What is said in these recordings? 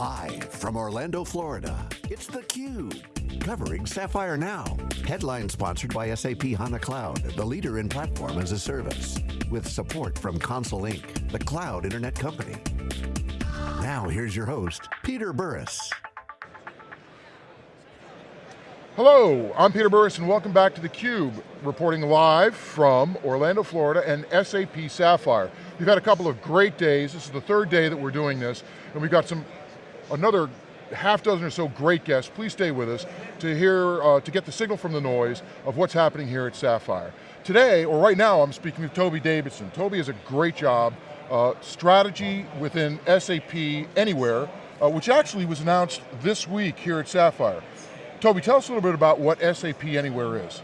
Live from Orlando, Florida, it's theCUBE, covering Sapphire Now. Headline sponsored by SAP HANA Cloud, the leader in platform as a service. With support from Console Inc., the cloud internet company. Now here's your host, Peter Burris. Hello, I'm Peter Burris and welcome back to theCUBE, reporting live from Orlando, Florida and SAP Sapphire. We've had a couple of great days, this is the third day that we're doing this, and we've got some another half dozen or so great guests. Please stay with us to hear, uh, to get the signal from the noise of what's happening here at Sapphire. Today, or right now, I'm speaking with Toby Davidson. Toby has a great job, uh, strategy within SAP Anywhere, uh, which actually was announced this week here at Sapphire. Toby, tell us a little bit about what SAP Anywhere is.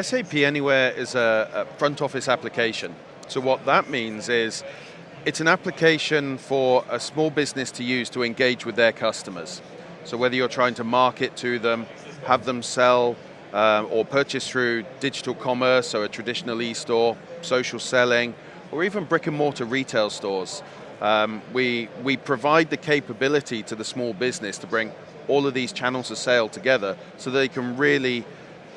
SAP Anywhere is a, a front office application. So what that means is it's an application for a small business to use to engage with their customers. So whether you're trying to market to them, have them sell, um, or purchase through digital commerce, so a traditional e-store, social selling, or even brick and mortar retail stores. Um, we, we provide the capability to the small business to bring all of these channels of sale together so they can really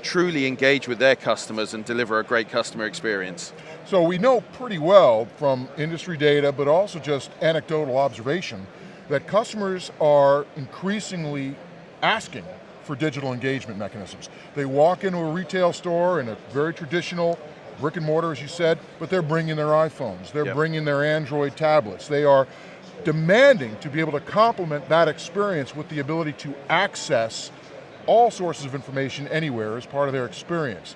truly engage with their customers and deliver a great customer experience. So we know pretty well from industry data, but also just anecdotal observation, that customers are increasingly asking for digital engagement mechanisms. They walk into a retail store in a very traditional brick and mortar, as you said, but they're bringing their iPhones, they're yep. bringing their Android tablets, they are demanding to be able to complement that experience with the ability to access all sources of information anywhere as part of their experience.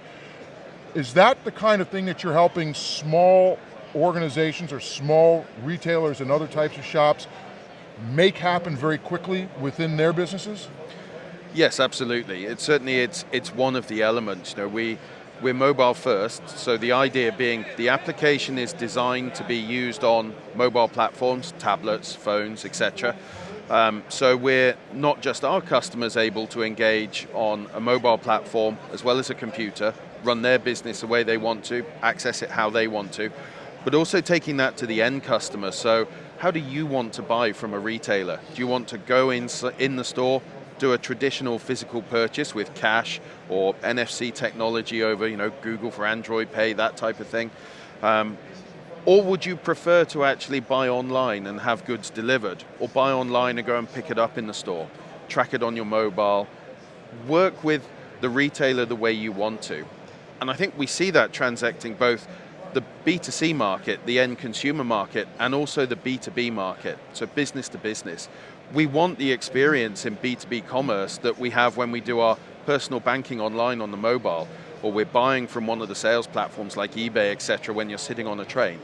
Is that the kind of thing that you're helping small organizations or small retailers and other types of shops make happen very quickly within their businesses? Yes, absolutely. It's certainly it's it's one of the elements. You know, we we're mobile first, so the idea being the application is designed to be used on mobile platforms, tablets, phones, etc. Um, so we're not just our customers able to engage on a mobile platform as well as a computer, run their business the way they want to, access it how they want to, but also taking that to the end customer. So how do you want to buy from a retailer? Do you want to go in, in the store, do a traditional physical purchase with cash or NFC technology over you know, Google for Android Pay, that type of thing? Um, or would you prefer to actually buy online and have goods delivered? Or buy online and go and pick it up in the store? Track it on your mobile? Work with the retailer the way you want to. And I think we see that transacting both the B2C market, the end consumer market, and also the B2B market, so business to business. We want the experience in B2B commerce that we have when we do our personal banking online on the mobile, or we're buying from one of the sales platforms like eBay, et cetera, when you're sitting on a train.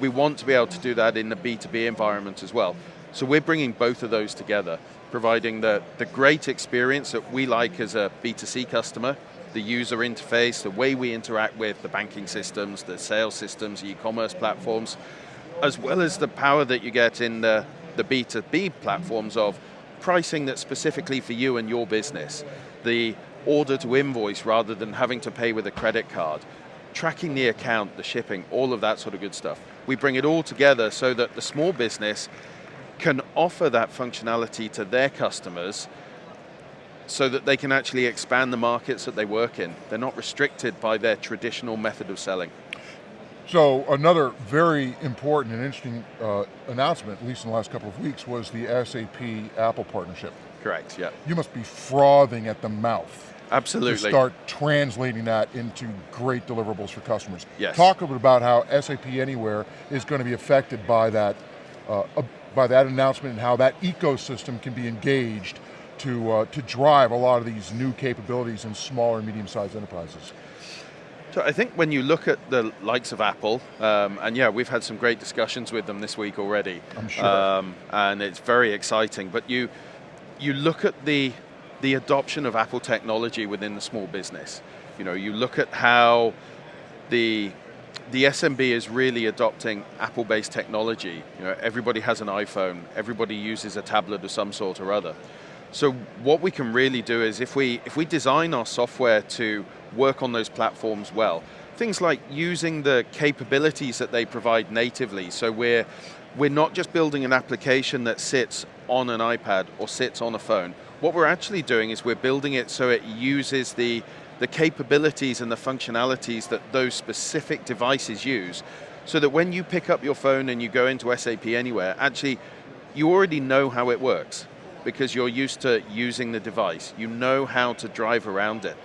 We want to be able to do that in the B2B environment as well. So we're bringing both of those together, providing the, the great experience that we like as a B2C customer, the user interface, the way we interact with the banking systems, the sales systems, e-commerce platforms, as well as the power that you get in the, the B2B platforms of pricing that's specifically for you and your business. The order to invoice rather than having to pay with a credit card, tracking the account, the shipping, all of that sort of good stuff. We bring it all together so that the small business can offer that functionality to their customers so that they can actually expand the markets that they work in. They're not restricted by their traditional method of selling. So another very important and interesting uh, announcement, at least in the last couple of weeks, was the SAP Apple partnership. Correct, yeah. You must be frothing at the mouth. Absolutely. To start translating that into great deliverables for customers. Yes. Talk a bit about how SAP Anywhere is going to be affected by that, uh, by that announcement and how that ecosystem can be engaged to, uh, to drive a lot of these new capabilities in smaller and medium-sized enterprises. So I think when you look at the likes of Apple, um, and yeah, we've had some great discussions with them this week already. I'm sure. Um, and it's very exciting, but you, you look at the, the adoption of Apple technology within the small business. You know, you look at how the the SMB is really adopting Apple-based technology. You know, everybody has an iPhone, everybody uses a tablet of some sort or other. So what we can really do is if we, if we design our software to work on those platforms well, things like using the capabilities that they provide natively, so we're we're not just building an application that sits on an iPad or sits on a phone. What we're actually doing is we're building it so it uses the, the capabilities and the functionalities that those specific devices use, so that when you pick up your phone and you go into SAP Anywhere, actually, you already know how it works because you're used to using the device. You know how to drive around it.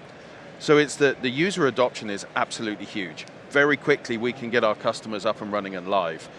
So it's the, the user adoption is absolutely huge. Very quickly we can get our customers up and running and live.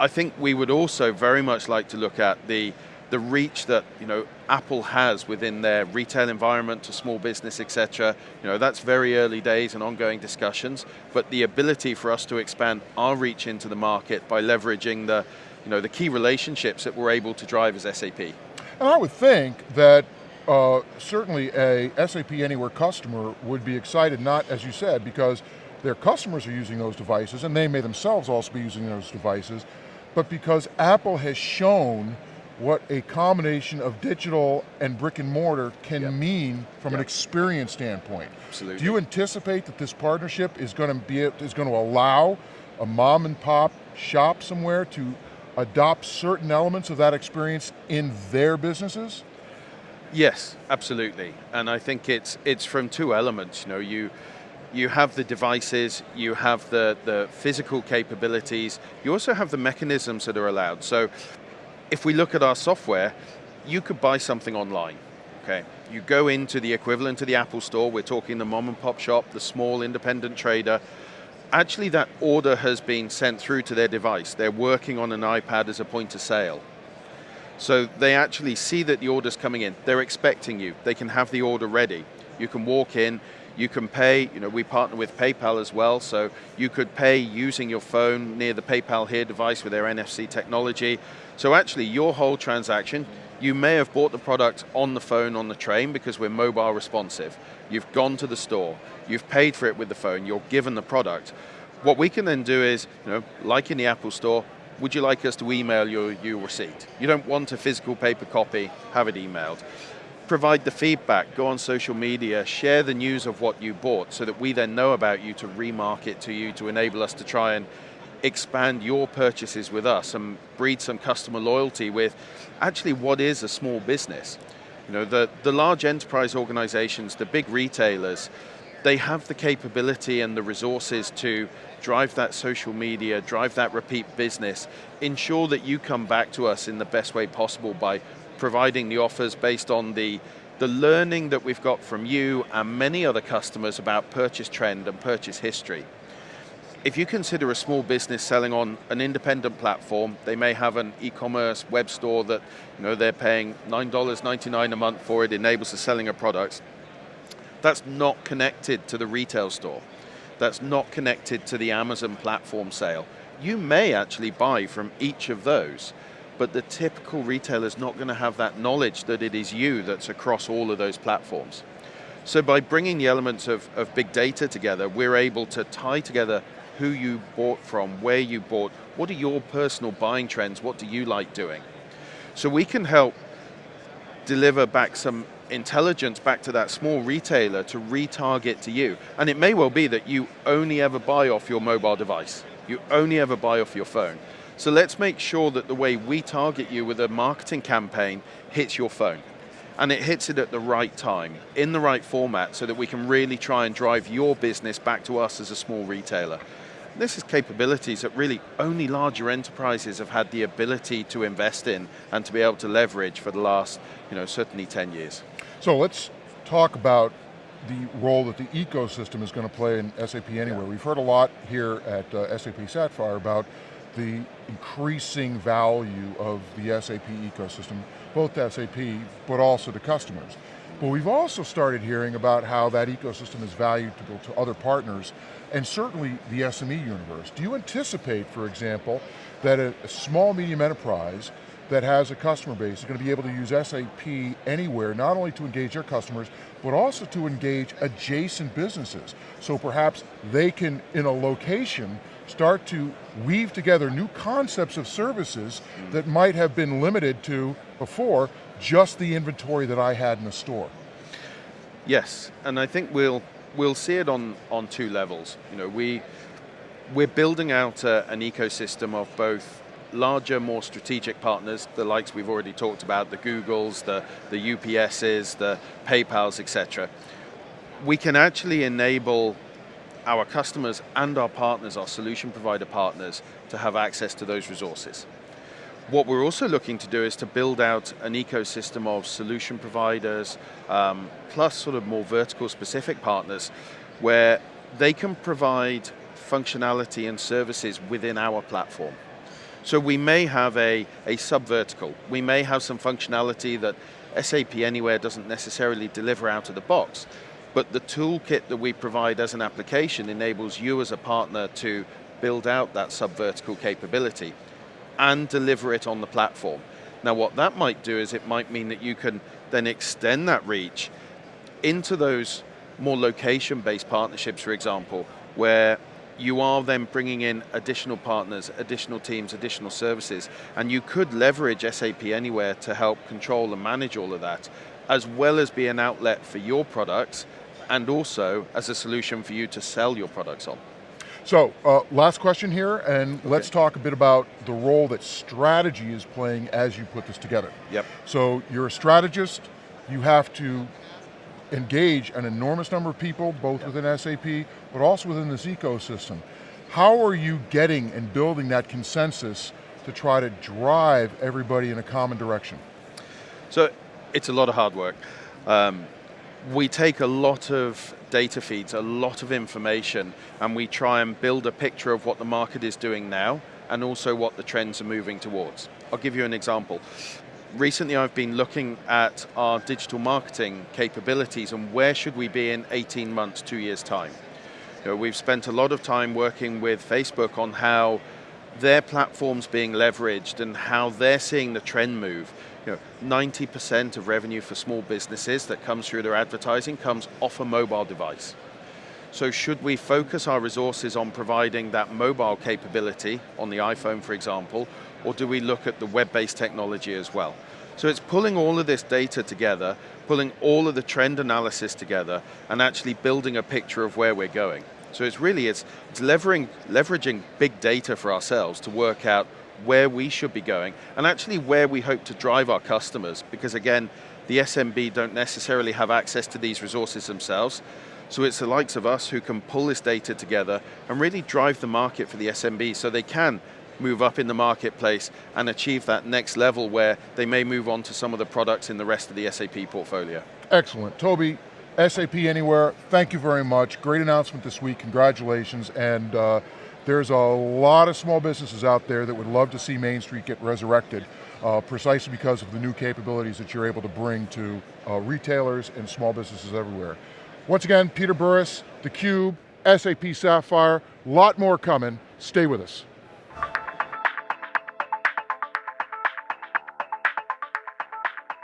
I think we would also very much like to look at the, the reach that you know, Apple has within their retail environment to small business, etc. You know, that's very early days and ongoing discussions, but the ability for us to expand our reach into the market by leveraging the, you know, the key relationships that we're able to drive as SAP. And I would think that uh, certainly a SAP Anywhere customer would be excited, not as you said, because their customers are using those devices and they may themselves also be using those devices, but because Apple has shown what a combination of digital and brick and mortar can yep. mean from yep. an experience standpoint. Absolutely. Do you anticipate that this partnership is going to be is going to allow a mom and pop shop somewhere to adopt certain elements of that experience in their businesses? Yes, absolutely. And I think it's it's from two elements. You know, you you have the devices, you have the, the physical capabilities, you also have the mechanisms that are allowed. So if we look at our software, you could buy something online, okay? You go into the equivalent to the Apple store, we're talking the mom and pop shop, the small independent trader, actually that order has been sent through to their device. They're working on an iPad as a point of sale. So they actually see that the order's coming in. They're expecting you. They can have the order ready. You can walk in, you can pay, you know, we partner with PayPal as well, so you could pay using your phone near the PayPal Here device with their NFC technology. So actually your whole transaction, you may have bought the product on the phone on the train because we're mobile responsive. You've gone to the store, you've paid for it with the phone, you're given the product. What we can then do is, you know, like in the Apple store, would you like us to email your, your receipt? You don't want a physical paper copy, have it emailed. Provide the feedback, go on social media, share the news of what you bought so that we then know about you to remarket to you to enable us to try and expand your purchases with us and breed some customer loyalty with actually what is a small business. You know, the, the large enterprise organizations, the big retailers, they have the capability and the resources to drive that social media, drive that repeat business, ensure that you come back to us in the best way possible by providing the offers based on the, the learning that we've got from you and many other customers about purchase trend and purchase history. If you consider a small business selling on an independent platform, they may have an e-commerce web store that you know, they're paying $9.99 a month for, it enables the selling of products that's not connected to the retail store. That's not connected to the Amazon platform sale. You may actually buy from each of those, but the typical retailer is not going to have that knowledge that it is you that's across all of those platforms. So by bringing the elements of, of big data together, we're able to tie together who you bought from, where you bought, what are your personal buying trends, what do you like doing? So we can help deliver back some intelligence back to that small retailer to retarget to you. And it may well be that you only ever buy off your mobile device. You only ever buy off your phone. So let's make sure that the way we target you with a marketing campaign hits your phone. And it hits it at the right time, in the right format, so that we can really try and drive your business back to us as a small retailer. This is capabilities that really only larger enterprises have had the ability to invest in and to be able to leverage for the last, you know, certainly 10 years. So let's talk about the role that the ecosystem is going to play in SAP Anywhere. We've heard a lot here at uh, SAP Sapphire about the increasing value of the SAP ecosystem, both to SAP, but also to customers. But we've also started hearing about how that ecosystem is valuable to other partners, and certainly the SME universe. Do you anticipate, for example, that a, a small, medium enterprise that has a customer base is going to be able to use SAP anywhere, not only to engage their customers, but also to engage adjacent businesses. So perhaps they can, in a location, start to weave together new concepts of services that might have been limited to, before, just the inventory that I had in the store. Yes, and I think we'll we'll see it on on two levels. You know, we we're building out a, an ecosystem of both larger, more strategic partners, the likes we've already talked about, the Googles, the, the UPSs, the PayPals, etc., we can actually enable our customers and our partners, our solution provider partners, to have access to those resources. What we're also looking to do is to build out an ecosystem of solution providers, um, plus sort of more vertical specific partners, where they can provide functionality and services within our platform. So we may have a, a sub-vertical. We may have some functionality that SAP Anywhere doesn't necessarily deliver out of the box, but the toolkit that we provide as an application enables you as a partner to build out that sub-vertical capability and deliver it on the platform. Now what that might do is it might mean that you can then extend that reach into those more location-based partnerships, for example, where you are then bringing in additional partners, additional teams, additional services, and you could leverage SAP Anywhere to help control and manage all of that, as well as be an outlet for your products, and also as a solution for you to sell your products on. So, uh, last question here, and okay. let's talk a bit about the role that strategy is playing as you put this together. Yep. So, you're a strategist, you have to engage an enormous number of people, both yep. within SAP, but also within this ecosystem. How are you getting and building that consensus to try to drive everybody in a common direction? So, it's a lot of hard work. Um, we take a lot of data feeds, a lot of information, and we try and build a picture of what the market is doing now, and also what the trends are moving towards. I'll give you an example recently I've been looking at our digital marketing capabilities and where should we be in 18 months, two years time. You know, we've spent a lot of time working with Facebook on how their platform's being leveraged and how they're seeing the trend move. You know, 90% of revenue for small businesses that comes through their advertising comes off a mobile device. So should we focus our resources on providing that mobile capability on the iPhone, for example, or do we look at the web-based technology as well? So it's pulling all of this data together, pulling all of the trend analysis together, and actually building a picture of where we're going. So it's really, it's, it's leveraging, leveraging big data for ourselves to work out where we should be going, and actually where we hope to drive our customers, because again, the SMB don't necessarily have access to these resources themselves, so it's the likes of us who can pull this data together and really drive the market for the SMB so they can move up in the marketplace and achieve that next level where they may move on to some of the products in the rest of the SAP portfolio. Excellent. Toby, SAP Anywhere, thank you very much. Great announcement this week, congratulations. And uh, there's a lot of small businesses out there that would love to see Main Street get resurrected uh, precisely because of the new capabilities that you're able to bring to uh, retailers and small businesses everywhere. Once again, Peter Burris, theCUBE, SAP Sapphire, lot more coming. Stay with us.